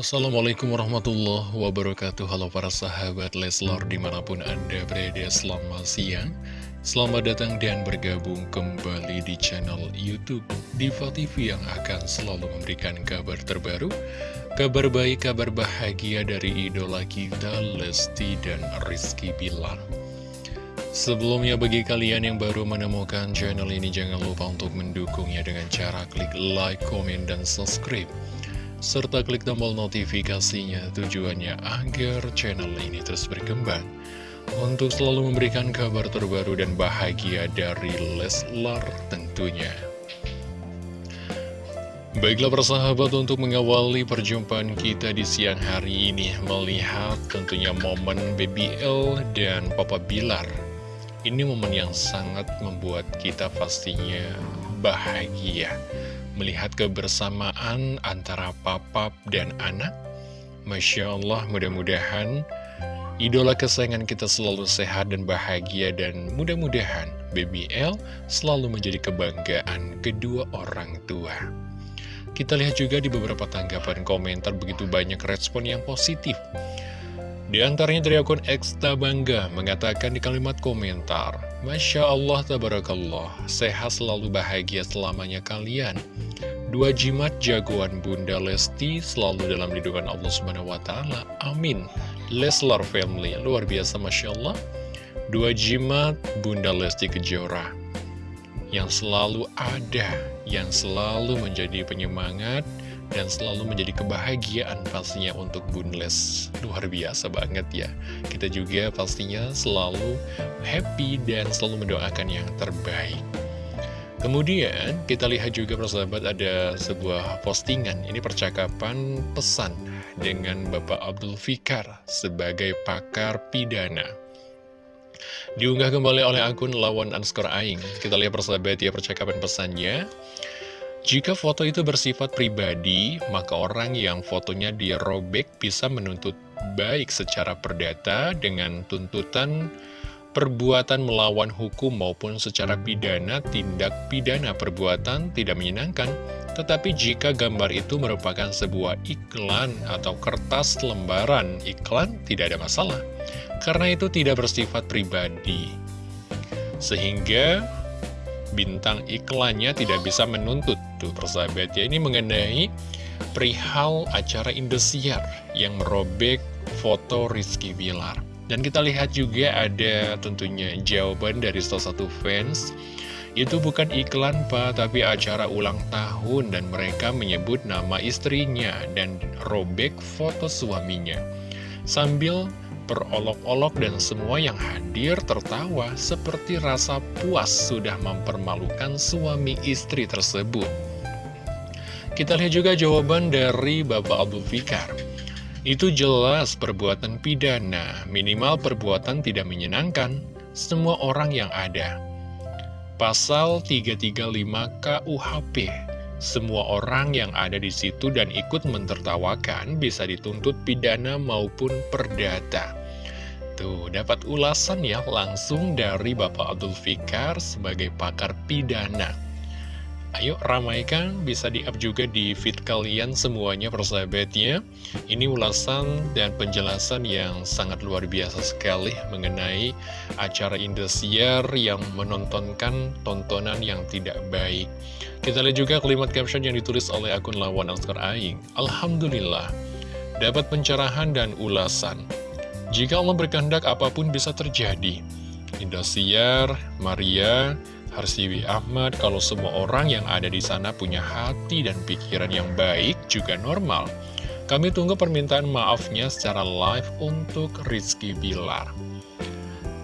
Assalamualaikum warahmatullahi wabarakatuh. Halo para sahabat Leslar di mana pun anda berada selamat siang. Selamat datang dan bergabung kembali di channel Youtube Diva TV yang akan selalu memberikan kabar terbaru Kabar baik, kabar bahagia dari idola kita Lesti dan Rizky Bilar. Sebelumnya bagi kalian yang baru menemukan channel ini Jangan lupa untuk mendukungnya dengan cara klik like, komen, dan subscribe serta klik tombol notifikasinya tujuannya agar channel ini terus berkembang untuk selalu memberikan kabar terbaru dan bahagia dari Leslar tentunya. Baiklah persahabat untuk mengawali perjumpaan kita di siang hari ini melihat tentunya momen BBL dan Papa Bilar. Ini momen yang sangat membuat kita pastinya bahagia melihat kebersamaan antara papa dan anak. Masya Allah, mudah-mudahan idola kesayangan kita selalu sehat dan bahagia dan mudah-mudahan BBL selalu menjadi kebanggaan kedua orang tua. Kita lihat juga di beberapa tanggapan komentar begitu banyak respon yang positif. Di antaranya dari akun Eksta Bangga mengatakan di kalimat komentar, Masya Allah, Tabarakallah, sehat selalu bahagia selamanya kalian. Dua jimat jagoan Bunda Lesti selalu dalam lindungan Allah Subhanahu wa taala. Amin. Leslar family luar biasa Masya Allah. Dua jimat Bunda Lesti Kejora yang selalu ada, yang selalu menjadi penyemangat dan selalu menjadi kebahagiaan pastinya untuk Bunles. Luar biasa banget ya. Kita juga pastinya selalu happy dan selalu mendoakan yang terbaik. Kemudian kita lihat juga persahabat ada sebuah postingan. Ini percakapan pesan dengan Bapak Abdul Fikar sebagai pakar pidana. Diunggah kembali oleh akun lawan underscore aing. Kita lihat persahabat ya percakapan pesannya. Jika foto itu bersifat pribadi, maka orang yang fotonya dirobek bisa menuntut baik secara perdata dengan tuntutan perbuatan melawan hukum maupun secara pidana tindak pidana perbuatan tidak menyenangkan. Tetapi jika gambar itu merupakan sebuah iklan atau kertas lembaran iklan tidak ada masalah. Karena itu tidak bersifat pribadi. Sehingga bintang iklannya tidak bisa menuntut. Tuh persahabat ya, ini mengenai perihal acara Indosiar yang merobek foto Rizky Bilar. Dan kita lihat juga ada tentunya jawaban dari salah satu fans. Itu bukan iklan pak, tapi acara ulang tahun dan mereka menyebut nama istrinya dan robek foto suaminya. Sambil berolok-olok dan semua yang hadir tertawa seperti rasa puas sudah mempermalukan suami istri tersebut. Kita lihat juga jawaban dari Bapak Abdul Fikar itu jelas perbuatan pidana, minimal perbuatan tidak menyenangkan semua orang yang ada. Pasal 335 KUHP, semua orang yang ada di situ dan ikut mentertawakan bisa dituntut pidana maupun perdata. Tuh, dapat ulasan ya langsung dari Bapak Abdul Fikar sebagai pakar pidana. Ayo ramaikan, bisa di-up juga di feed kalian semuanya persahabatnya. Ini ulasan dan penjelasan yang sangat luar biasa sekali mengenai acara Indosiar yang menontonkan tontonan yang tidak baik. Kita lihat juga kalimat caption yang ditulis oleh akun lawan Oscar Aing. Alhamdulillah, dapat pencerahan dan ulasan. Jika Allah berkehendak apa pun bisa terjadi. Indosiar, Maria, Harsiwi Ahmad, kalau semua orang yang ada di sana punya hati dan pikiran yang baik juga normal. Kami tunggu permintaan maafnya secara live untuk Rizky Bilar.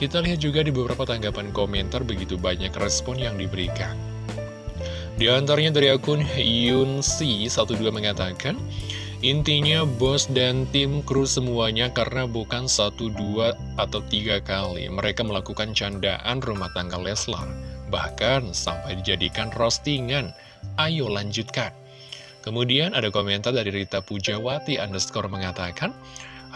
Kita lihat juga di beberapa tanggapan komentar begitu banyak respon yang diberikan. Di antaranya dari akun Yunsi12 mengatakan, Intinya bos dan tim kru semuanya karena bukan satu, dua, atau tiga kali mereka melakukan candaan rumah tangga Leslar bahkan sampai dijadikan roastingan. Ayo lanjutkan. Kemudian ada komentar dari Rita Pujawati underscore mengatakan,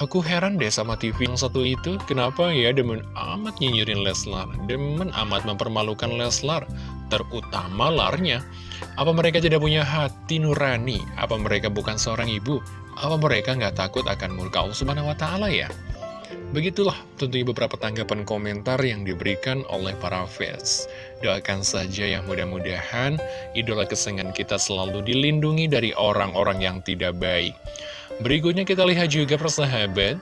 Aku heran deh sama TV yang satu itu, kenapa ya demen amat nyinyirin Leslar, demen amat mempermalukan Leslar. terutama larnya. Apa mereka tidak punya hati nurani? Apa mereka bukan seorang ibu? Apa mereka nggak takut akan murka Allah Subhanahu Ta'ala ya? Begitulah tentunya beberapa tanggapan komentar yang diberikan oleh para fans. Doakan saja yang mudah-mudahan idola kesenangan kita selalu dilindungi dari orang-orang yang tidak baik. Berikutnya kita lihat juga persahabat.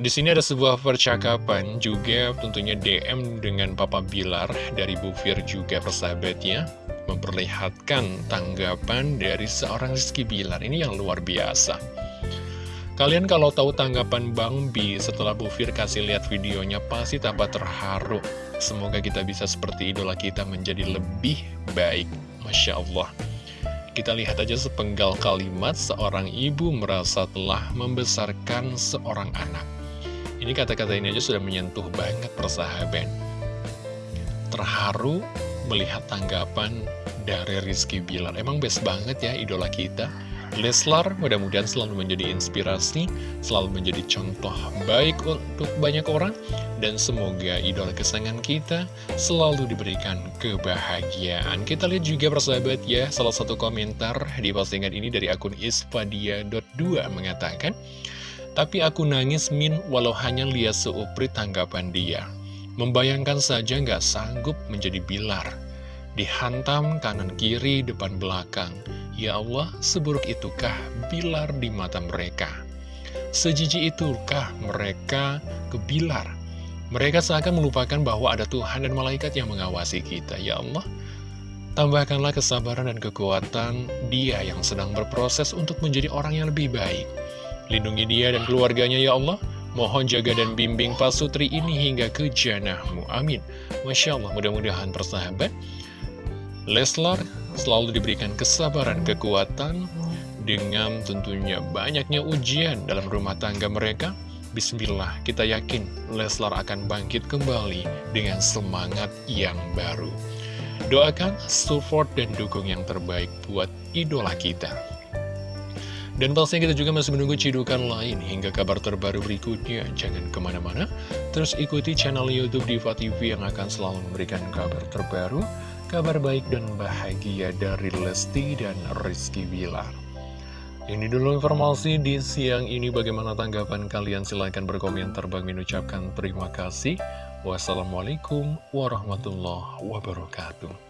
Di sini ada sebuah percakapan juga tentunya DM dengan Papa Bilar dari Bu Fir juga persahabatnya memperlihatkan tanggapan dari seorang Rizky Bilar ini yang luar biasa. Kalian kalau tahu tanggapan Bang Bi setelah Bu Fir kasih lihat videonya pasti tambah terharu. Semoga kita bisa seperti idola kita menjadi lebih baik. Masya Allah. Kita lihat aja sepenggal kalimat seorang ibu merasa telah membesarkan seorang anak. Ini kata-kata ini aja sudah menyentuh banget persahabat. Terharu melihat tanggapan dari Rizky Bilar. Emang best banget ya idola kita. Leslar mudah-mudahan selalu menjadi inspirasi, selalu menjadi contoh baik untuk banyak orang, dan semoga idola kesayangan kita selalu diberikan kebahagiaan. Kita lihat juga persahabat ya, salah satu komentar di postingan ini dari akun ispadia.2 mengatakan, Tapi aku nangis min walau hanya lihat seuprit tanggapan dia. Membayangkan saja nggak sanggup menjadi bilar. Dihantam kanan kiri depan belakang Ya Allah, seburuk itukah bilar di mata mereka? Sejiji itukah mereka kebilar? Mereka seakan melupakan bahwa ada Tuhan dan malaikat yang mengawasi kita. Ya Allah, tambahkanlah kesabaran dan kekuatan dia yang sedang berproses untuk menjadi orang yang lebih baik. Lindungi dia dan keluarganya ya Allah. Mohon jaga dan bimbing Pak Sutri ini hingga ke janahmu. Amin. Masya Allah, mudah-mudahan persahabat. Leslar selalu diberikan kesabaran, kekuatan, dengan tentunya banyaknya ujian dalam rumah tangga mereka. Bismillah, kita yakin Leslar akan bangkit kembali dengan semangat yang baru. Doakan, support, dan dukung yang terbaik buat idola kita. Dan pastinya kita juga masih menunggu cidukan lain hingga kabar terbaru berikutnya. Jangan ke mana-mana, terus ikuti channel Youtube Diva TV yang akan selalu memberikan kabar terbaru, kabar baik dan bahagia dari Lesti dan Rizky Bilar. Ini dulu informasi di siang ini bagaimana tanggapan kalian silahkan berkomentar Bang mengucapkan terima kasih. Wassalamualaikum warahmatullahi wabarakatuh.